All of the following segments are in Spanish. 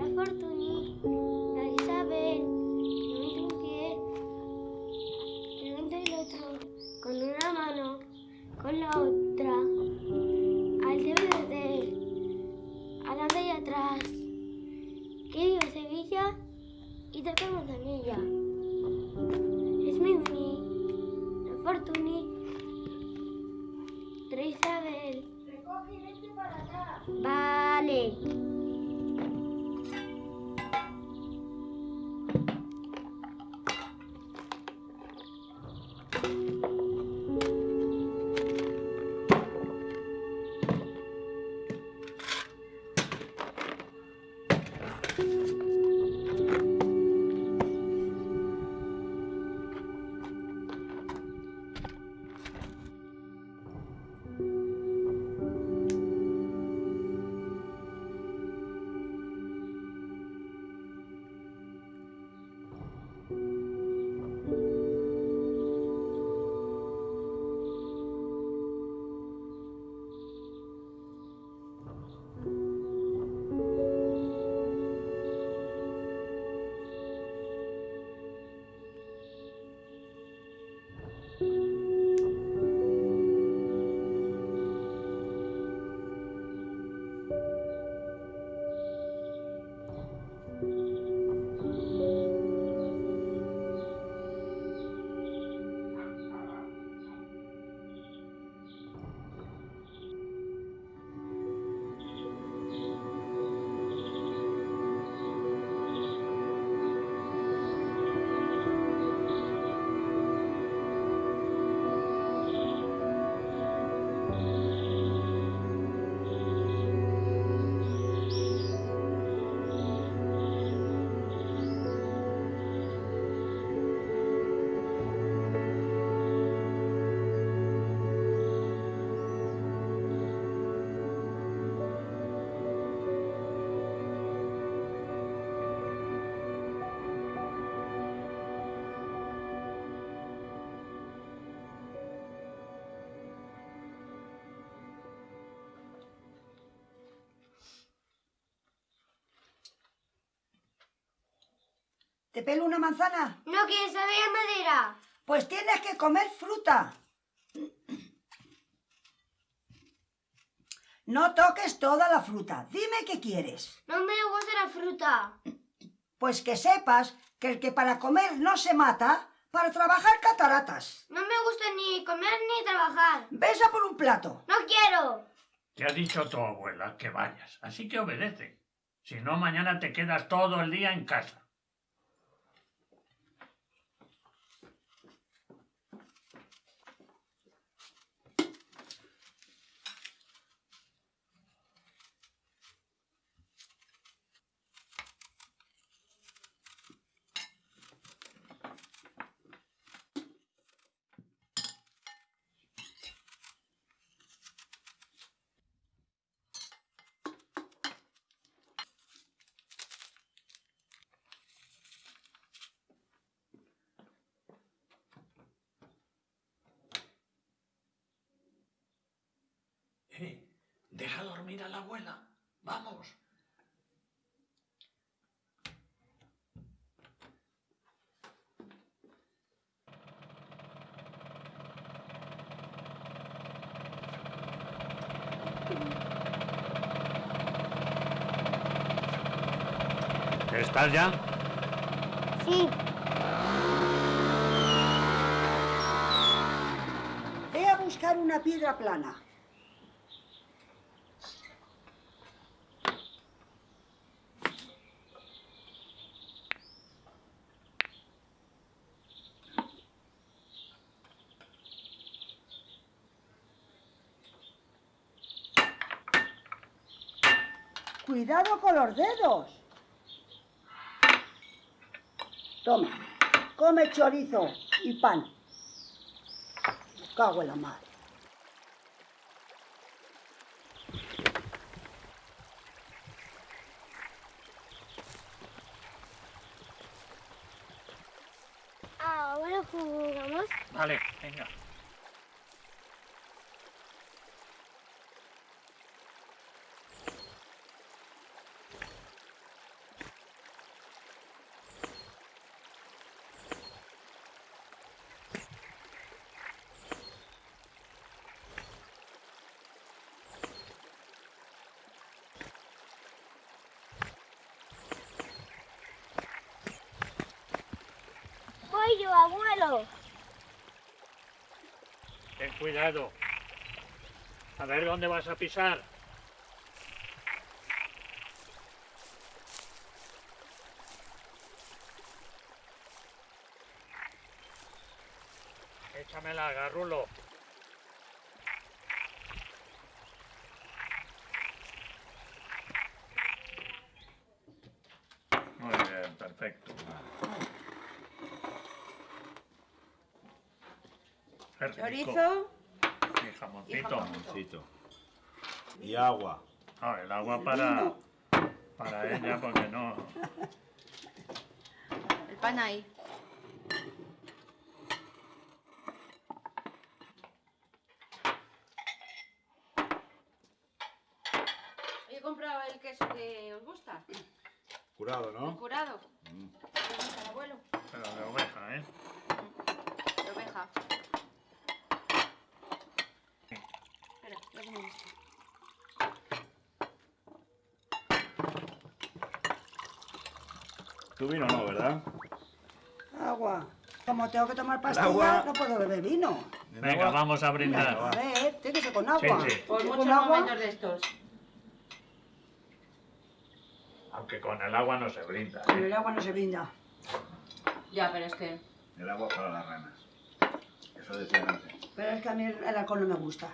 La fortuna. ¿Te pelo una manzana? No quieres saber a madera. Pues tienes que comer fruta. No toques toda la fruta. Dime qué quieres. No me gusta la fruta. Pues que sepas que el que para comer no se mata, para trabajar cataratas. No me gusta ni comer ni trabajar. Ves a por un plato. No quiero. Te ha dicho tu abuela que vayas, así que obedece. Si no, mañana te quedas todo el día en casa. Eh, deja dormir a la abuela. Vamos. ¿Estás ya? Sí. Ve a buscar una piedra plana. Cuidado con los dedos. Toma, come chorizo y pan. Me cago en la madre. Ahora jugamos. Vale, venga. Abuelo. Ten cuidado. A ver dónde vas a pisar. Échamela, garrulo. Muy bien, perfecto. Chorizo, Y jamoncito. Jamoncito. Y agua. Ah, el agua para, para ella porque no. el pan ahí. He comprado el queso que os gusta, Curado, el ¿no? curado. Mm. ¿Te gusta el abuelo? Pero de oveja, ¿eh? De oveja. Espera, lo pongo en esto. Tú vino no, ¿verdad? Agua. Como tengo que tomar agua. pastillas, no puedo beber vino. Venga, vamos a A brindar. ver, tiene que ser con agua. Sí, sí. Por ¿Con muchos agua? momentos de estos. Aunque con el agua no se brinda. Pero ¿eh? el agua no se brinda. Ya, pero es que... El agua para las ranas. Eso decían antes. Pero es que a mí el alcohol no me gusta.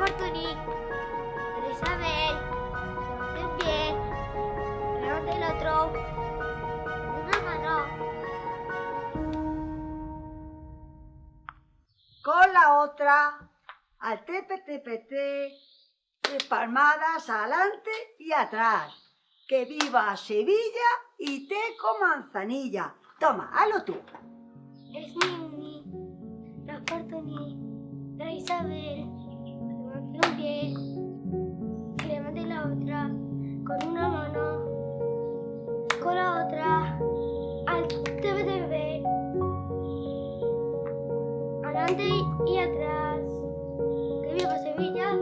La Fortuny, la Isabel, el pie, levante el otro, con una mano, Con la otra, al tepe, tepe, palmadas adelante y atrás. Que viva Sevilla y te con manzanilla. Toma, hazlo tú. es la Fortuny, la Isabel, que levante la otra con una mano, con la otra al TBTB, adelante y atrás. Que viva Sevilla.